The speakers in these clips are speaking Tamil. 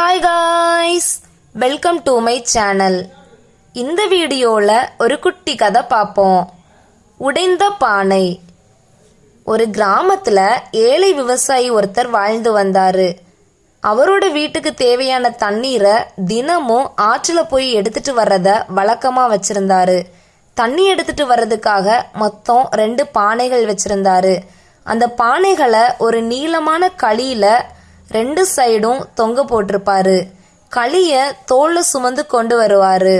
Hi guys welcome to my channel இந்த வீடியோவில் ஒரு குட்டி கதை பார்ப்போம் உடைந்த பானை. ஒரு கிராமத்தில் ஏழை விவசாயி ஒருத்தர் வாழ்ந்து வந்தார். அவரோட வீட்டுக்கு தேவையான தண்ணீரை தினமும் ஆற்றில் போய் எடுத்துட்டு வர்றத வழக்கமாக வச்சுருந்தாரு. தண்ணி எடுத்துட்டு வர்றதுக்காக மொத்தம் ரெண்டு பானைகள் வச்சுருந்தாரு. அந்த பானைகளை ஒரு நீளமான களியில் ரெண்டு சைடும் தொங்க போட்டிருப்பாரு. களிய தோல்ல சுமந்து கொண்டு வருவாரு.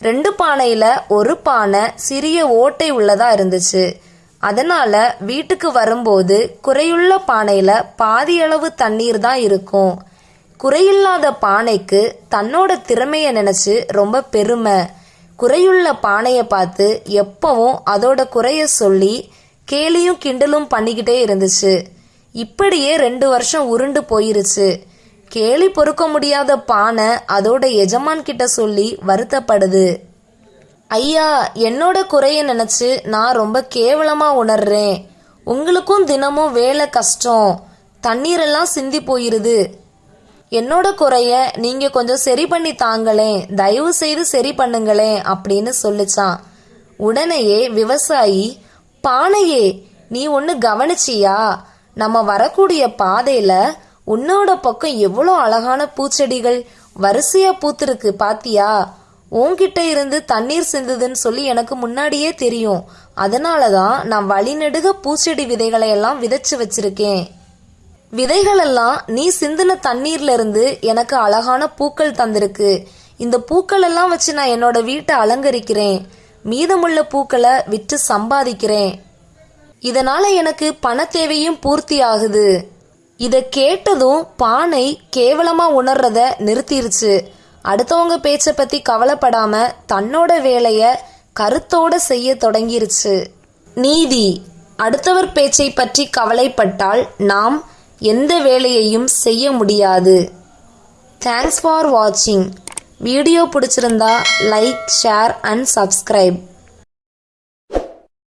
ரெண்டு பானையில ஒரு பானை சிறிய ஓட்டை உள்ளதா இருந்துச்சு. அதனால வீட்டுக்கு வரும்போது குறையுள்ள பானையில பாதியளவு தண்ணீர் தான் இருக்கும். குறையில்லாத பானைக்கு தன்னோட திறமையை நினைச்சு ரொம்ப பெருமை. குறையுள்ள பானையை பார்த்து எப்பவும் அதோட குறைய சொல்லி கேலியும் கிண்டலும் பண்ணிக்கிட்டே இருந்துச்சு. இப்படியே ரெண்டு வருஷம் உருண்டு போயிருச்சு. கேலி பொறுக்க முடியாத பானை அதோட எஜமான் கிட்ட சொல்லி வருத்தப்படுது. ஐயா என்னோட குறைய நினைச்சு நான் ரொம்ப கேவலமா உணர்றேன். உங்களுக்கும் தினமும் வேலை கஷ்டம். தண்ணீரெல்லாம் சிந்தி போயிருது. என்னோட குறைய நீங்க கொஞ்சம் சரி பண்ணி தாங்களேன். தயவு செய்து சரி பண்ணுங்களேன் அப்படின்னு சொல்லிச்சான். உடனேயே விவசாயி பானையே நீ ஒன்று கவனிச்சியா? நம்ம வரக்கூடிய பாதையில உன்னோட பக்கம் எவ்வளோ அழகான பூச்செடிகள் வரிசையா பூத்திருக்கு பாத்தியா? உன்கிட்ட இருந்து தண்ணீர் சிந்துதுன்னு சொல்லி எனக்கு முன்னாடியே தெரியும். அதனால தான் நான் வழிநெடுக பூச்செடி விதைகளை எல்லாம் விதைச்சு வச்சிருக்கேன். விதைகளெல்லாம் நீ சிந்தின தண்ணீர்ல இருந்து எனக்கு அழகான பூக்கள் தந்திருக்கு. இந்த பூக்கள் எல்லாம் வச்சு நான் என்னோட வீட்டை அலங்கரிக்கிறேன். மீதமுள்ள பூக்களை விற்று சம்பாதிக்கிறேன். இதனால எனக்கு பண தேவையும் பூர்த்தி ஆகுது இதை கேட்டதும் பானை கேவலமா உணர்றத நிறுத்திருச்சு. அடுத்தவங்க பேச்சை பத்தி கவலைப்படாம தன்னோட வேலைய கருத்தோட செய்ய தொடங்கிருச்சு. நீதி. அடுத்தவர் பேச்சை பற்றி கவலைப்பட்டால் நாம் எந்த வேலையையும் செய்ய முடியாது. தேங்க்ஸ் ஃபார் வாட்சிங் வீடியோ பிடிச்சிருந்தா லைக் ஷேர் அண்ட் சப்ஸ்கிரைப்